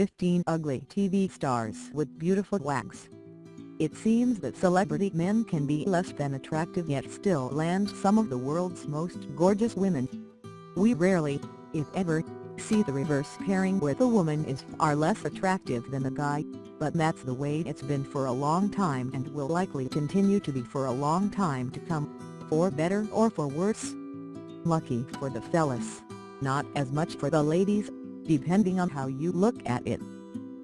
15 ugly TV stars with beautiful wax. It seems that celebrity men can be less than attractive yet still land some of the world's most gorgeous women. We rarely, if ever, see the reverse pairing where the woman is far less attractive than the guy, but that's the way it's been for a long time and will likely continue to be for a long time to come, for better or for worse. Lucky for the fellas. Not as much for the ladies, depending on how you look at it.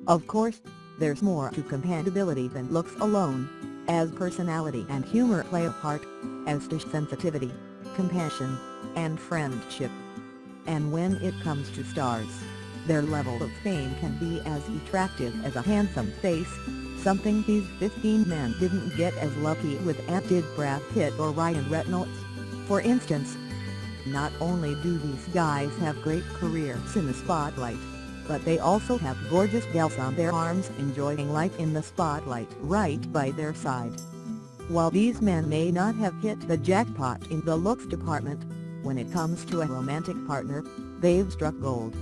Of course, there's more to compatibility than looks alone, as personality and humor play a part, as to sensitivity, compassion, and friendship. And when it comes to stars, their level of fame can be as attractive as a handsome face, something these 15 men didn't get as lucky with as did Brad Pitt or Ryan Reynolds. For instance, not only do these guys have great careers in the spotlight, but they also have gorgeous gals on their arms enjoying life in the spotlight right by their side. While these men may not have hit the jackpot in the looks department, when it comes to a romantic partner, they've struck gold.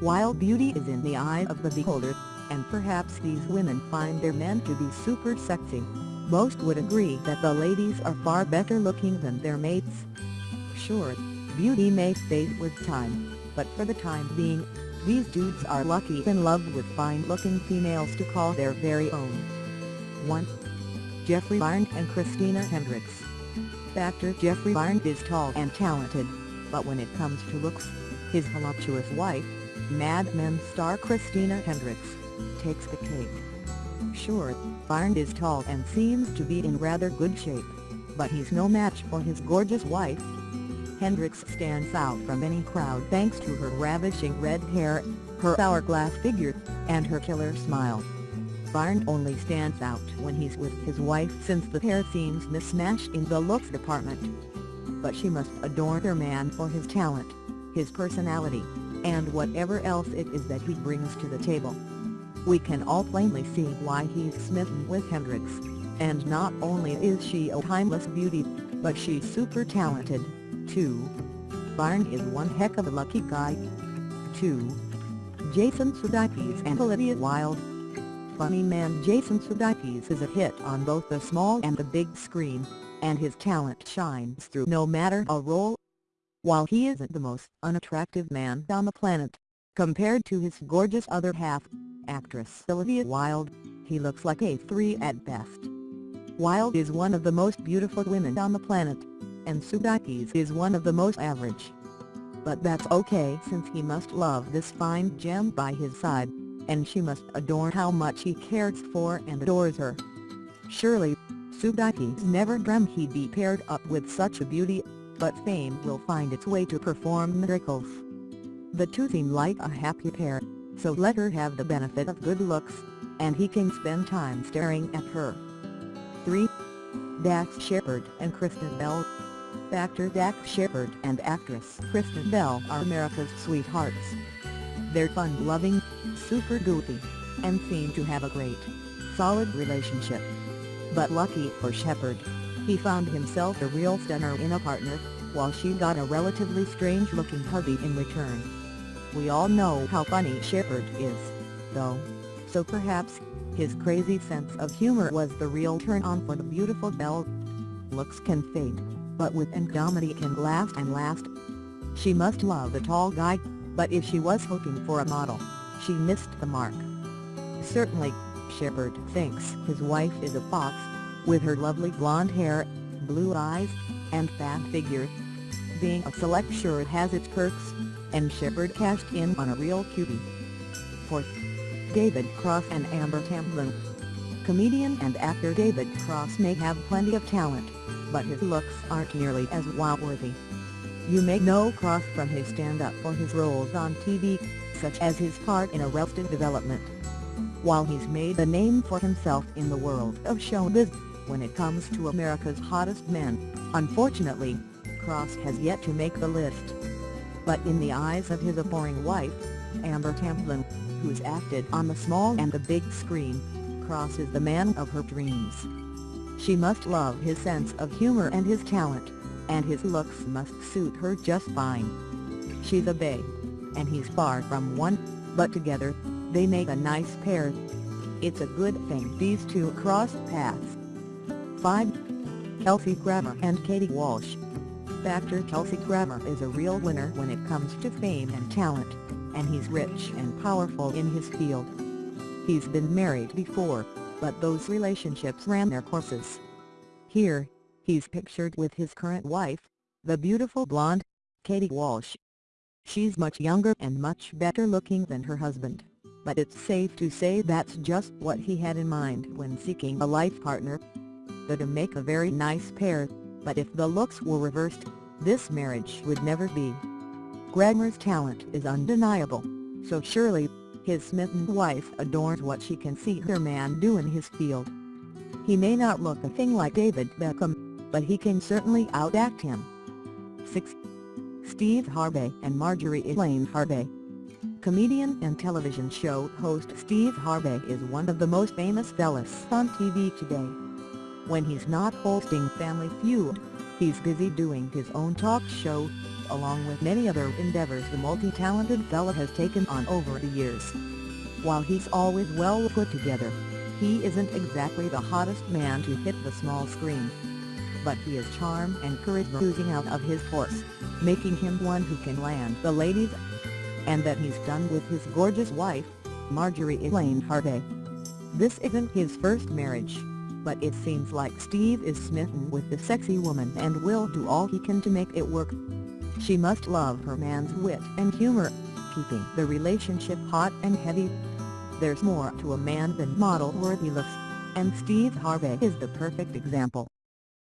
While beauty is in the eye of the beholder, and perhaps these women find their men to be super sexy, most would agree that the ladies are far better looking than their mates. Sure, beauty may fade with time, but for the time being, these dudes are lucky in love with fine-looking females to call their very own. 1. Geoffrey Arend and Christina Hendricks Actor Geoffrey Arend is tall and talented, but when it comes to looks, his voluptuous wife, Mad Men star Christina Hendricks, takes the cake. Sure, Arend is tall and seems to be in rather good shape, but he's no match for his gorgeous wife, Hendricks stands out from any crowd thanks to her ravishing red hair, her hourglass figure, and her killer smile. Arend only stands out when he's with his wife since the pair seems mismatched in the looks department. But she must adore her man for his talent, his personality, and whatever else it is that he brings to the table. We can all plainly see why he's smitten with Hendricks, and not only is she a timeless beauty, but she's super talented. 2. Arend is one heck of a lucky guy. 2. Jason Sudeikis and Olivia Wilde Funny man Jason Sudeikis is a hit on both the small and the big screen, and his talent shines through no matter a role. While he isn't the most unattractive man on the planet, compared to his gorgeous other half, actress Olivia Wilde, he looks like a 3 at best. Wilde is one of the most beautiful women on the planet, and Sudeikis is one of the most average. But that's okay since he must love this fine gem by his side, and she must adore how much he cares for and adores her. Surely, Sudeikis never dreamt he'd be paired up with such a beauty, but fame will find its way to perform miracles. The two seem like a happy pair, so let her have the benefit of good looks, and he can spend time staring at her. 3. Dax Shepard and Kristen Bell Actor Dax Shepard and actress Kristen Bell are America's sweethearts. They're fun-loving, super goofy, and seem to have a great, solid relationship. But lucky for Shepard, he found himself a real stunner in a partner, while she got a relatively strange-looking hubby in return. We all know how funny Shepard is, though, so perhaps, his crazy sense of humor was the real turn-on for the beautiful Bell. Looks can fade but with Angomedy can last and last. She must love the tall guy, but if she was hoping for a model, she missed the mark. Certainly, Shepard thinks his wife is a fox, with her lovely blonde hair, blue eyes, and fat figure. Being a select sure has its perks, and Shepard cashed in on a real cutie. 4th. David Cross and Amber Tamblyn Comedian and actor David Cross may have plenty of talent, but his looks aren't nearly as wow-worthy. You may know Cross from his stand-up for his roles on TV, such as his part in Arrested Development. While he's made a name for himself in the world of showbiz, when it comes to America's hottest men, unfortunately, Cross has yet to make the list. But in the eyes of his adoring wife, Amber Tamblyn, who's acted on the small and the big screen, Cross is the man of her dreams. She must love his sense of humor and his talent, and his looks must suit her just fine. She's a bae, and he's far from one, but together, They make a nice pair. It's a good thing these two crossed paths. 5. Kelsey Grammer and Kayte Walsh Actor Kelsey Grammer is a real winner when it comes to fame and talent, and he's rich and powerful in his field. He's been married before, but those relationships ran their courses. Here, he's pictured with his current wife, the beautiful blonde, Kayte Walsh. She's much younger and much better looking than her husband, but it's safe to say that's just what he had in mind when seeking a life partner. They'd make a very nice pair, but if the looks were reversed, this marriage would never be. Grammer's talent is undeniable, so surely, his smitten wife adores what she can see her man do in his field. He may not look a thing like David Beckham, but he can certainly outact him. 6. Steve Harvey and Marjorie Elaine Harvey Comedian and television show host Steve Harvey is one of the most famous fellas on TV today. When he's not hosting Family Feud, he's busy doing his own talk show, along with many other endeavors the multi-talented fella has taken on over the years. While he's always well put together, he isn't exactly the hottest man to hit the small screen but he is charm and charisma oozing out of his pores, making him one who can land the ladies. And that he's done with his gorgeous wife, Marjorie Elaine Harvey. This isn't his first marriage, but it seems like Steve is smitten with the sexy woman and will do all he can to make it work. She must love her man's wit and humor, keeping the relationship hot and heavy. There's more to a man than model-worthy looks, and Steve Harvey is the perfect example.